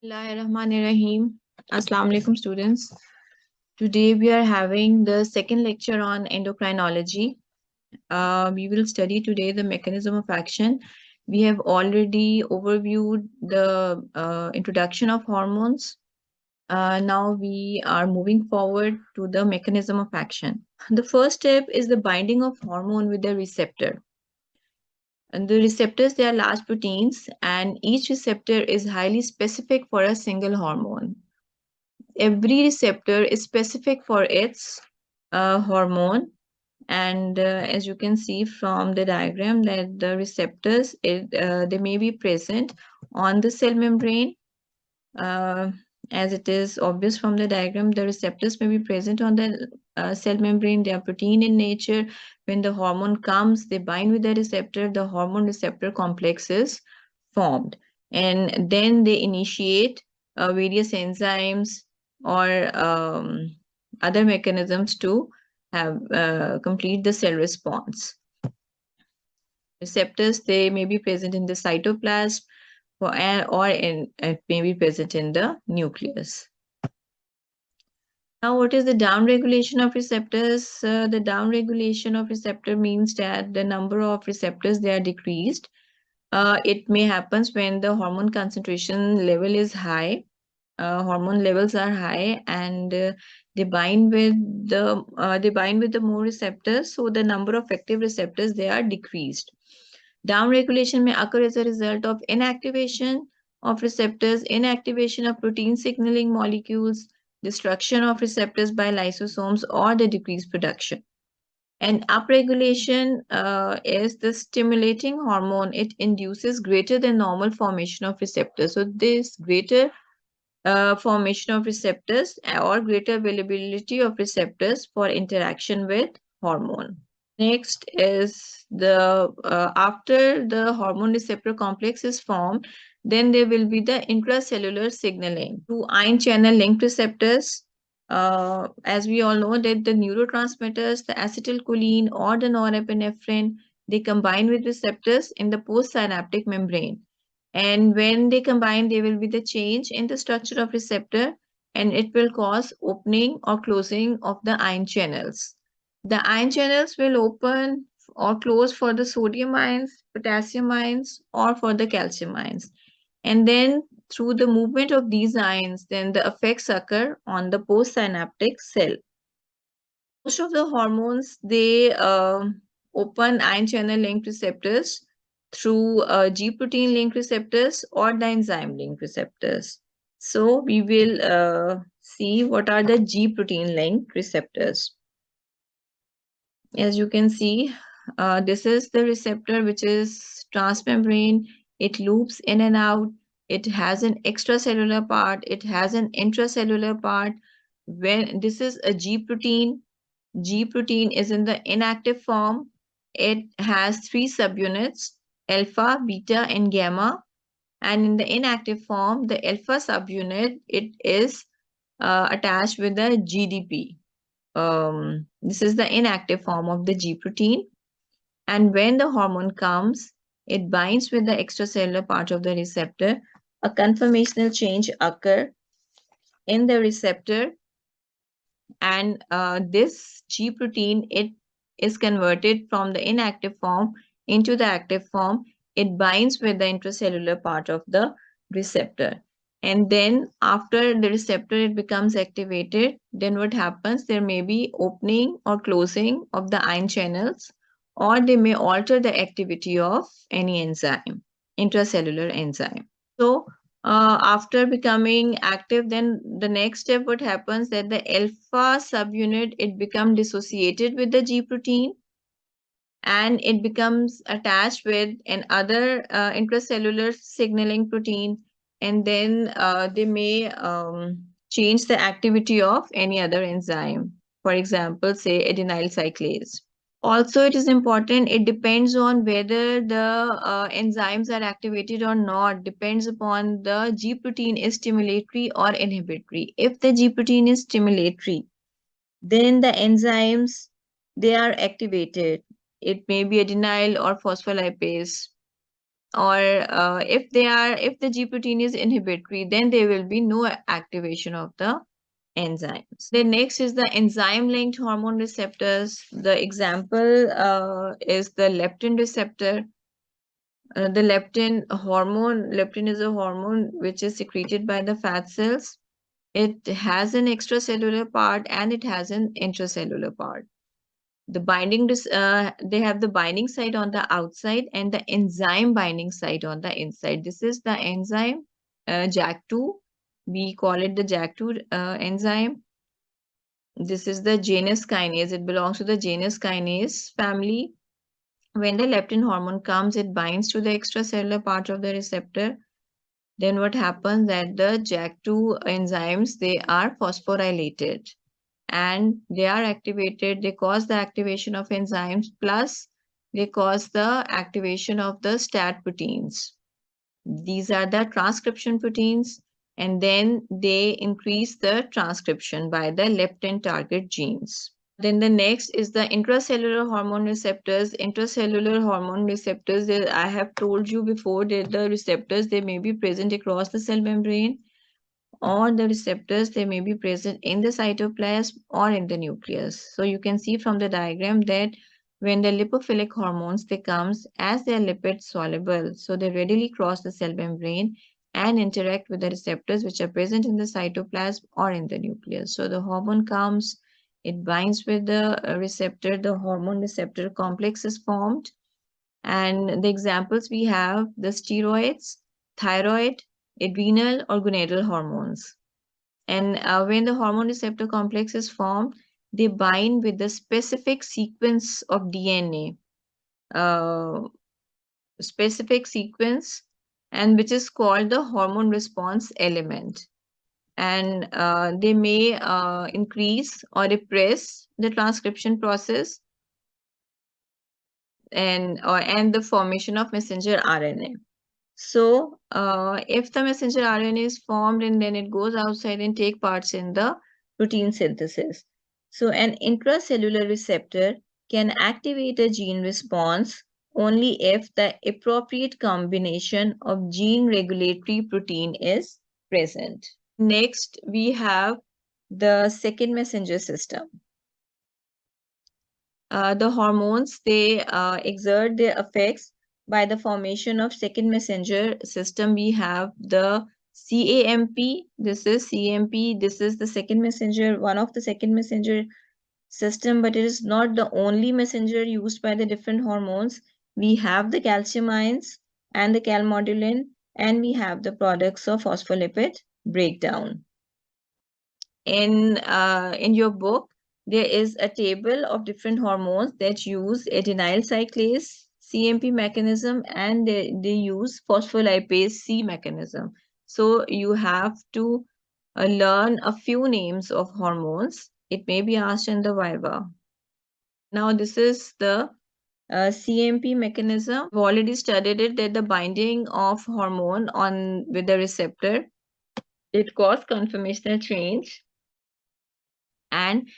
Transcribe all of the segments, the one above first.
Bismillahirrahmanirrahim. Assalamu alaikum students. Today we are having the second lecture on endocrinology. Uh, we will study today the mechanism of action. We have already overviewed the uh, introduction of hormones. Uh, now we are moving forward to the mechanism of action. The first step is the binding of hormone with the receptor. And the receptors, they are large proteins and each receptor is highly specific for a single hormone. Every receptor is specific for its uh, hormone. And uh, as you can see from the diagram that the receptors, it, uh, they may be present on the cell membrane. As it is obvious from the diagram, the receptors may be present on the uh, cell membrane. They are protein in nature. When the hormone comes, they bind with the receptor. The hormone receptor complex is formed. And then they initiate uh, various enzymes or um, other mechanisms to have uh, complete the cell response. Receptors, they may be present in the cytoplasm, or, or in, it may be present in the nucleus. Now, what is the downregulation of receptors? Uh, the downregulation of receptor means that the number of receptors they are decreased. Uh, it may happen when the hormone concentration level is high. Uh, hormone levels are high and uh, they bind with the uh, they bind with the more receptors. So the number of active receptors they are decreased. Downregulation may occur as a result of inactivation of receptors, inactivation of protein signaling molecules, destruction of receptors by lysosomes, or the decreased production. And upregulation uh, is the stimulating hormone. It induces greater than normal formation of receptors. So this greater uh, formation of receptors or greater availability of receptors for interaction with hormone. Next is the uh, after the hormone receptor complex is formed, then there will be the intracellular signaling to ion channel linked receptors. Uh, as we all know that the neurotransmitters, the acetylcholine or the norepinephrine, they combine with receptors in the postsynaptic membrane. And when they combine, there will be the change in the structure of receptor and it will cause opening or closing of the ion channels. The ion channels will open or close for the sodium ions, potassium ions, or for the calcium ions. And then through the movement of these ions, then the effects occur on the postsynaptic cell. Most of the hormones, they uh, open ion channel linked receptors through uh, G protein linked receptors or the enzyme linked receptors. So we will uh, see what are the G protein linked receptors as you can see, uh, this is the receptor which is transmembrane. It loops in and out. It has an extracellular part. It has an intracellular part. When this is a G protein, G protein is in the inactive form. It has three subunits, alpha, beta, and gamma. And in the inactive form, the alpha subunit, it is uh, attached with the GDP um, this is the inactive form of the G protein. And when the hormone comes, it binds with the extracellular part of the receptor. A conformational change occur in the receptor. And uh, this G protein, it is converted from the inactive form into the active form. It binds with the intracellular part of the receptor and then after the receptor it becomes activated then what happens? There may be opening or closing of the ion channels or they may alter the activity of any enzyme intracellular enzyme. So uh, after becoming active then the next step what happens? That the alpha subunit it becomes dissociated with the g protein and it becomes attached with another uh, intracellular signaling protein and then uh, they may um, change the activity of any other enzyme. For example, say adenyl cyclase. Also, it is important, it depends on whether the uh, enzymes are activated or not, depends upon the G protein is stimulatory or inhibitory. If the G protein is stimulatory, then the enzymes, they are activated. It may be adenyl or phospholipase or uh, if they are if the G protein is inhibitory, then there will be no activation of the enzymes. The next is the enzyme-linked hormone receptors. The example uh, is the leptin receptor. Uh, the leptin hormone, leptin is a hormone which is secreted by the fat cells. It has an extracellular part and it has an intracellular part the binding uh, they have the binding site on the outside and the enzyme binding site on the inside. This is the enzyme uh, JAK2 we call it the JAK2 uh, enzyme. This is the Janus kinase. It belongs to the Janus kinase family. When the leptin hormone comes it binds to the extracellular part of the receptor. Then what happens that the JAK2 enzymes they are phosphorylated and they are activated they cause the activation of enzymes plus they cause the activation of the STAT proteins. These are the transcription proteins and then they increase the transcription by the leptin target genes. Then the next is the intracellular hormone receptors. Intracellular hormone receptors i have told you before that the receptors they may be present across the cell membrane or the receptors they may be present in the cytoplasm or in the nucleus. So you can see from the diagram that when the lipophilic hormones they comes as they are lipid soluble. So they readily cross the cell membrane and interact with the receptors which are present in the cytoplasm or in the nucleus. So the hormone comes it binds with the uh, receptor the hormone receptor complex is formed. And the examples we have the steroids thyroid adrenal or gonadal hormones. And uh, when the hormone receptor complex is formed, they bind with the specific sequence of DNA, uh, specific sequence, and which is called the hormone response element. And uh, they may uh, increase or repress the transcription process and or and the formation of messenger RNA. So uh, if the messenger RNA is formed and then it goes outside and take parts in the protein synthesis. So an intracellular receptor can activate a gene response only if the appropriate combination of gene regulatory protein is present. Next, we have the second messenger system. Uh, the hormones, they uh, exert their effects by the formation of second messenger system, we have the CAMP. This is CMP. This is the second messenger, one of the second messenger system, but it is not the only messenger used by the different hormones. We have the calcium ions and the calmodulin, and we have the products of phospholipid breakdown. In, uh, in your book, there is a table of different hormones that use adenyl cyclase, CMP mechanism and they, they use phospholipase C mechanism. So you have to uh, learn a few names of hormones. It may be asked in the Viva. Now this is the uh, CMP mechanism. We've already studied it that the binding of hormone on with the receptor, it causes conformational change and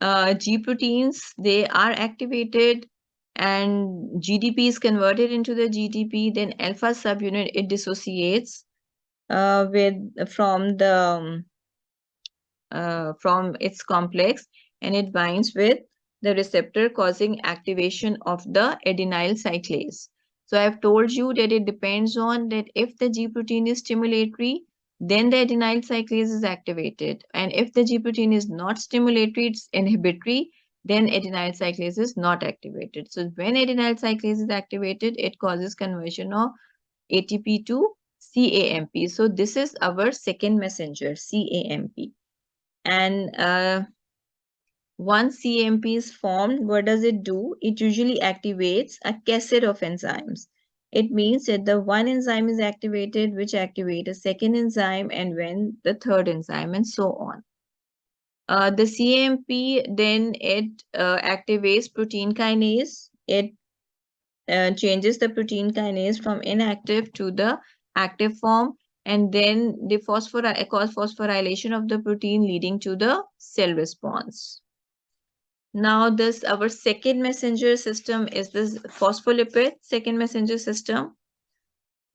uh, G proteins, they are activated and GDP is converted into the GTP, then alpha subunit, it dissociates uh, with from the um, uh, from its complex and it binds with the receptor causing activation of the adenyl cyclase. So I've told you that it depends on that if the G protein is stimulatory, then the adenyl cyclase is activated. And if the G protein is not stimulatory, it's inhibitory, then adenyl cyclase is not activated. So when adenyl cyclase is activated, it causes conversion of ATP to CAMP. So this is our second messenger, CAMP. And uh, once CAMP is formed, what does it do? It usually activates a cascade of enzymes. It means that the one enzyme is activated, which activate a second enzyme, and when the third enzyme, and so on. Uh, the CAMP then it uh, activates protein kinase. It uh, changes the protein kinase from inactive to the active form and then the phosphor cause phosphorylation of the protein leading to the cell response. Now this our second messenger system is this phospholipid second messenger system.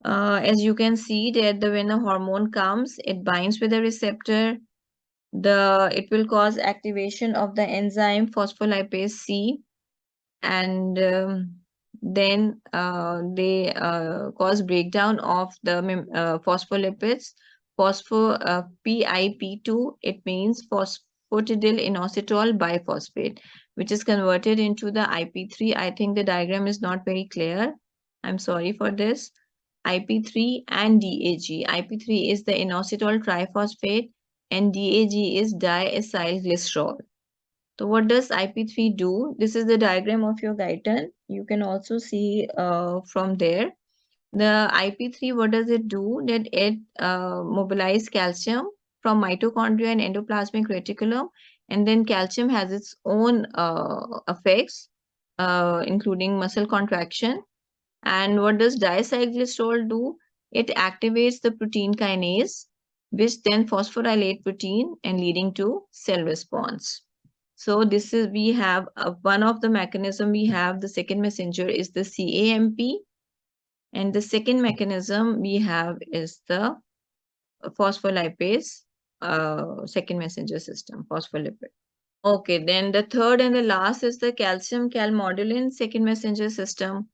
uh, as you can see that the when a hormone comes it binds with the receptor the it will cause activation of the enzyme phospholipase c and um, then uh, they uh, cause breakdown of the uh, phospholipids. Phospho uh, PIP2 it means phosphatidyl inositol biphosphate which is converted into the IP3 I think the diagram is not very clear. I'm sorry for this. IP3 and DAG. IP3 is the inositol triphosphate and DAG is diacylglycerol. So what does IP3 do? This is the diagram of your Guyton. You can also see uh, from there. The IP3, what does it do? That it uh, mobilizes calcium from mitochondria and endoplasmic reticulum. And then calcium has its own uh, effects, uh, including muscle contraction and what does diacylglycerol do? It activates the protein kinase, which then phosphorylate protein and leading to cell response. So this is, we have uh, one of the mechanism we have, the second messenger is the CAMP. And the second mechanism we have is the phospholipase, uh, second messenger system, phospholipid. Okay, then the third and the last is the calcium calmodulin second messenger system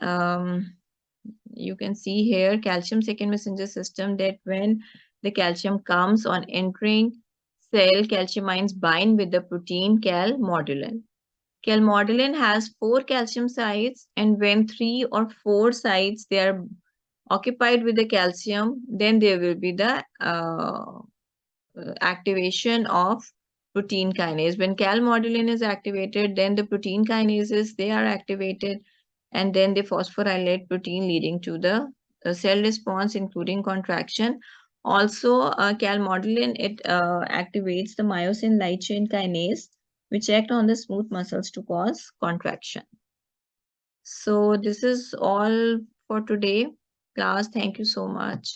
um, you can see here calcium second messenger system that when the calcium comes on entering cell, calcium ions bind with the protein calmodulin. Calmodulin has four calcium sites and when three or four sites they are occupied with the calcium, then there will be the uh, activation of protein kinase. When calmodulin is activated, then the protein kinases, they are activated and then the phosphorylate protein leading to the uh, cell response including contraction. Also uh, calmodulin it uh, activates the myosin light chain kinase which act on the smooth muscles to cause contraction. So this is all for today. Class thank you so much